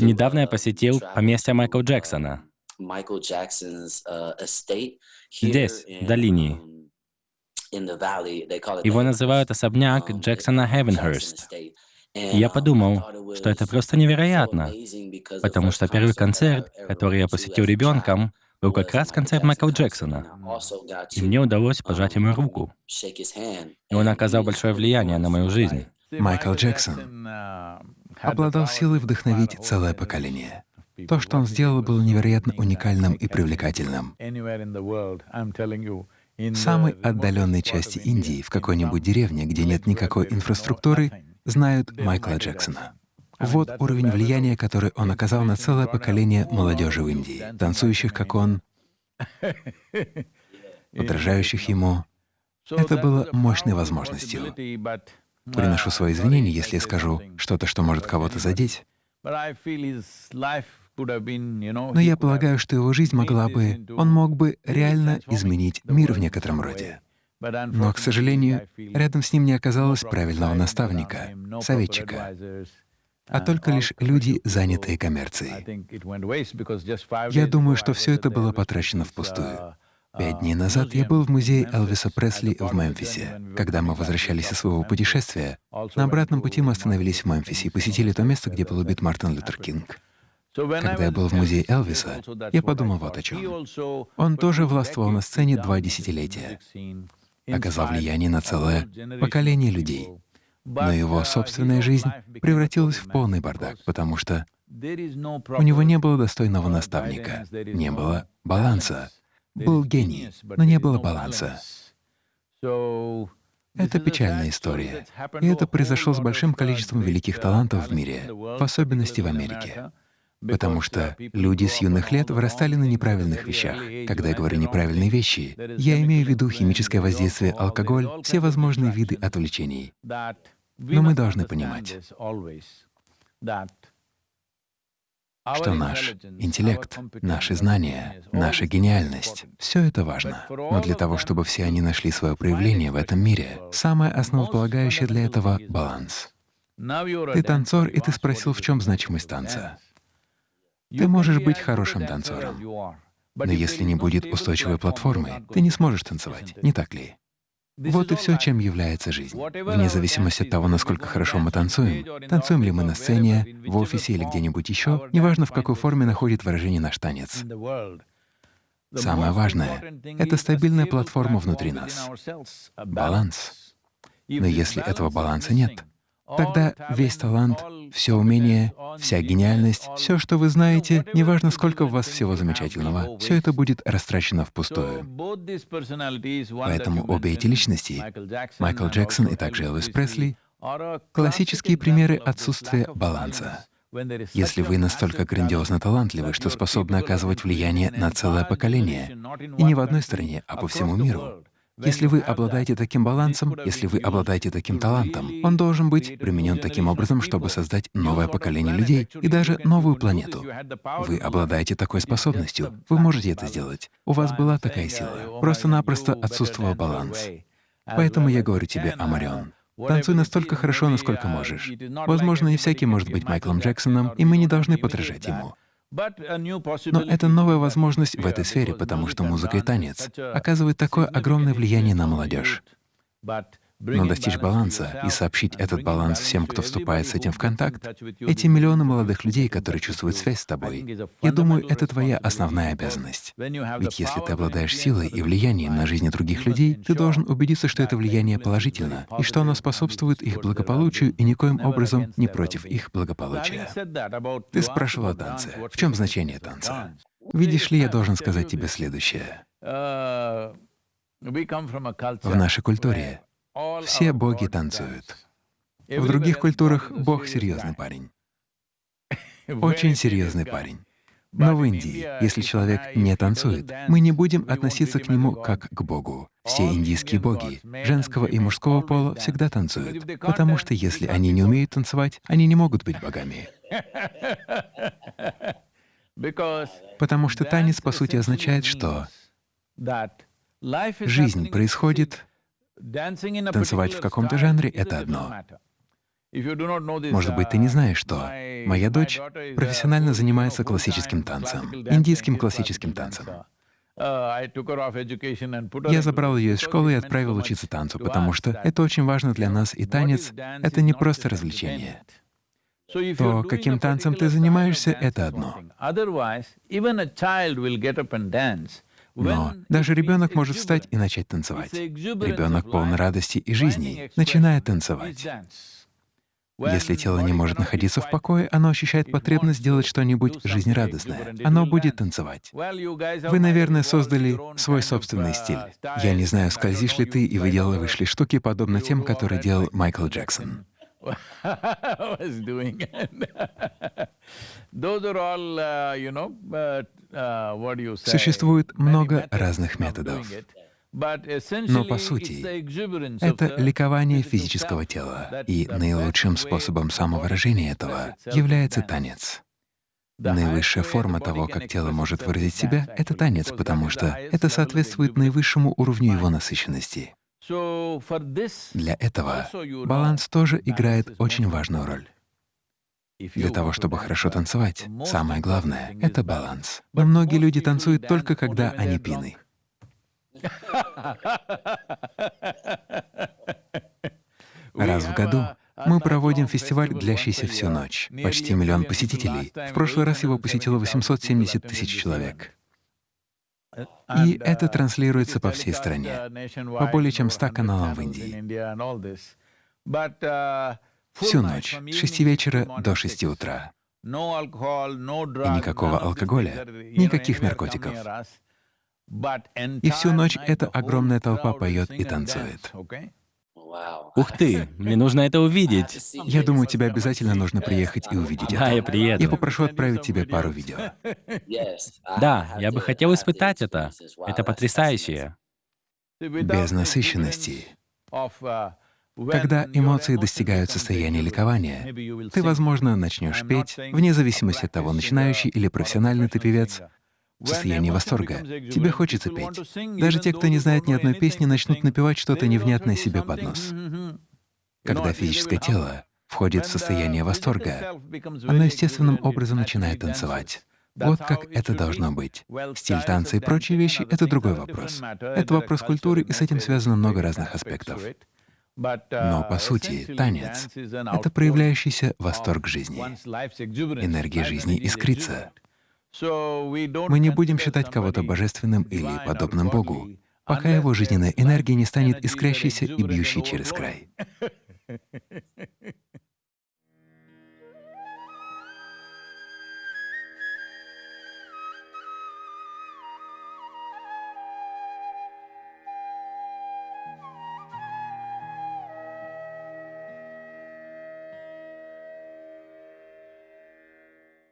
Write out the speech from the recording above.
Недавно я посетил поместье Майкла Джексона. Здесь, в долине. Его называют особняк Джексона Хевенхерст. И я подумал, что это просто невероятно, потому что первый концерт, который я посетил ребенком, был как раз концерт Майкла Джексона. И мне удалось пожать ему руку. И он оказал большое влияние на мою жизнь. Майкл Джексон обладал силой вдохновить целое поколение. То, что он сделал, было невероятно уникальным и привлекательным. В самой отдаленной части Индии, в какой-нибудь деревне, где нет никакой инфраструктуры, знают Майкла Джексона. Вот уровень влияния, который он оказал на целое поколение молодежи в Индии, танцующих, как он, подражающих ему. Это было мощной возможностью. Приношу свои извинения, если я скажу что-то, что может кого-то задеть. Но я полагаю, что его жизнь могла бы, он мог бы реально изменить мир в некотором роде. Но, к сожалению, рядом с ним не оказалось правильного наставника, советчика, а только лишь люди, занятые коммерцией. Я думаю, что все это было потрачено впустую. Пять дней назад я был в музее Элвиса Пресли в Мемфисе. Когда мы возвращались из своего путешествия, на обратном пути мы остановились в Мемфисе и посетили то место, где был убит Мартин Лютер Кинг. Когда я был в музее Элвиса, я подумал вот о чем. Он тоже властвовал на сцене два десятилетия, оказал влияние на целое поколение людей. Но его собственная жизнь превратилась в полный бардак, потому что у него не было достойного наставника, не было баланса, был гений, но не было баланса. Это печальная история. И это произошло с большим количеством великих талантов в мире, в особенности в Америке. Потому что люди с юных лет вырастали на неправильных вещах. Когда я говорю «неправильные вещи», я имею в виду химическое воздействие, алкоголь, все возможные виды отвлечений. Но мы должны понимать, что наш интеллект, наши знания, наша гениальность — все это важно. Но для того, чтобы все они нашли свое проявление в этом мире, самое основополагающее для этого — баланс. Ты танцор, и ты спросил, в чем значимость танца. Ты можешь быть хорошим танцором, но если не будет устойчивой платформы, ты не сможешь танцевать, не так ли? Вот и все, чем является жизнь. Вне зависимости от того, насколько хорошо мы танцуем, танцуем ли мы на сцене, в офисе или где-нибудь еще, неважно, в какой форме находит выражение наш танец. Самое важное — это стабильная платформа внутри нас, баланс. Но если этого баланса нет, Тогда весь талант, все умение, вся гениальность, все, что вы знаете, неважно, сколько у вас всего замечательного, все это будет растрачено впустую. Поэтому обе эти личности, Майкл Джексон и также Элвис Пресли, классические примеры отсутствия баланса. Если вы настолько грандиозно талантливы, что способны оказывать влияние на целое поколение, и не в одной стране, а по всему миру, если вы обладаете таким балансом, если вы обладаете таким талантом, он должен быть применен таким образом, чтобы создать новое поколение людей и даже новую планету. Вы обладаете такой способностью, вы можете это сделать. У вас была такая сила. Просто-напросто отсутствовал баланс. Поэтому я говорю тебе, Амарион, танцуй настолько хорошо, насколько можешь. Возможно, не всякий может быть Майклом Джексоном, и мы не должны подражать ему. Но это новая возможность в этой сфере, потому что музыка и танец оказывают такое огромное влияние на молодежь. Но достичь баланса и сообщить этот баланс всем, кто вступает с этим в контакт, эти миллионы молодых людей, которые чувствуют связь с тобой, я думаю, это твоя основная обязанность. Ведь если ты обладаешь силой и влиянием на жизни других людей, ты должен убедиться, что это влияние положительно, и что оно способствует их благополучию и никоим образом не против их благополучия. Ты спрашивал о танце. В чем значение танца? Видишь ли, я должен сказать тебе следующее. В нашей культуре все боги танцуют. В других культурах Бог — серьезный парень. Очень серьезный парень. Но в Индии, если человек не танцует, мы не будем относиться к нему как к Богу. Все индийские боги, женского и мужского пола, всегда танцуют, потому что если они не умеют танцевать, они не могут быть богами. Потому что танец, по сути, означает, что жизнь происходит Танцевать в каком-то жанре — это одно. Может быть, ты не знаешь, что моя дочь профессионально занимается классическим танцем, индийским классическим танцем. Я забрал ее из школы и отправил учиться танцу, потому что это очень важно для нас, и танец — это не просто развлечение. То, каким танцем ты занимаешься, — это одно. Но даже ребенок может встать и начать танцевать. Ребенок полон радости и жизни, начинает танцевать. Если тело не может находиться в покое, оно ощущает потребность сделать что-нибудь жизнерадостное. Оно будет танцевать. Вы, наверное, создали свой собственный стиль. Я не знаю, скользишь ли ты и выделываешь ли штуки, подобно тем, которые делал Майкл Джексон. Существует много разных методов. Но по сути это ликование физического тела, и наилучшим способом самовыражения этого является танец. Наивысшая форма того, как тело может выразить себя, — это танец, потому что это соответствует наивысшему уровню его насыщенности. Для этого баланс тоже играет очень важную роль. Для того, чтобы хорошо танцевать, самое главное — это баланс. Но многие люди танцуют только когда они пьяны. Раз в году мы проводим фестиваль, длящийся всю ночь. Почти миллион посетителей. В прошлый раз его посетило 870 тысяч человек. И это транслируется по всей стране, по более чем 100 каналам в Индии. Всю ночь, с 6 вечера до 6 утра. И никакого алкоголя, никаких наркотиков. И всю ночь эта огромная толпа поет и танцует. Ух ты, мне нужно это увидеть. Я думаю, тебе обязательно нужно приехать и увидеть да, это. я приеду. Я попрошу отправить тебе пару видео. Да, я бы хотел испытать это. Это потрясающе. Без насыщенности. Когда эмоции достигают состояния ликования, ты, возможно, начнешь петь, вне зависимости от того, начинающий или профессиональный ты певец, в состоянии восторга. Тебе хочется петь. Даже те, кто не знает ни одной песни, начнут напевать что-то невнятное себе под нос. Когда физическое тело входит в состояние восторга, оно естественным образом начинает танцевать. Вот как это должно быть. Стиль танца и прочие вещи — это другой вопрос. Это вопрос культуры, и с этим связано много разных аспектов. Но, по сути, танец — это проявляющийся восторг жизни. Энергия жизни искрится. Мы не будем считать кого-то божественным или подобным Богу, пока его жизненная энергия не станет искрящейся и бьющей через край.